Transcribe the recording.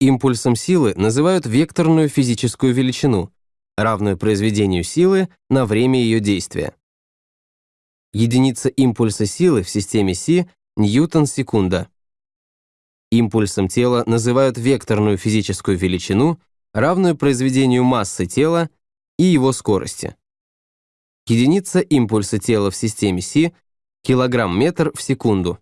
Импульсом силы называют векторную физическую величину, равную произведению силы на время ее действия. Единица импульса силы в системе Си – ньютон-секунда. Импульсом тела называют векторную физическую величину, равную произведению массы тела и его скорости. Единица импульса тела в системе Си – килограмм-метр в секунду.